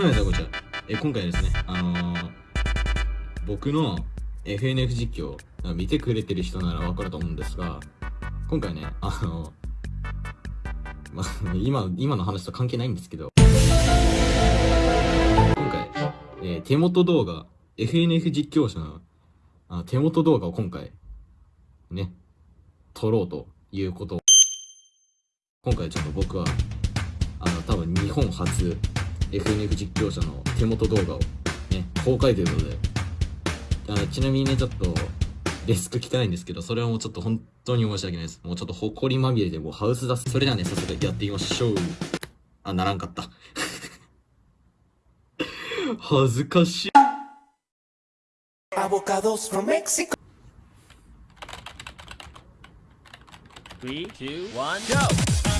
はい、じゃあこちら。え、今回ですね、あのー、僕の FNF 実況、見てくれてる人ならわかると思うんですが、今回ね、あのー、まあ、今、今の話と関係ないんですけど、今回、えー、手元動画、FNF 実況者のあ手元動画を今回、ね、撮ろうということ、今回ちょっと僕は、あの、多分日本初、FNF 実況者の手元動画をね、公開ということで、あのちなみにね、ちょっと、デスク汚いんですけど、それはもうちょっと本当に申し訳ないです。もうちょっと埃まみれでもうハウス出す。それではね、早速やってみましょう。あ、ならんかった。恥ずかしい。Avocados from Mexico. Three, two, one, go!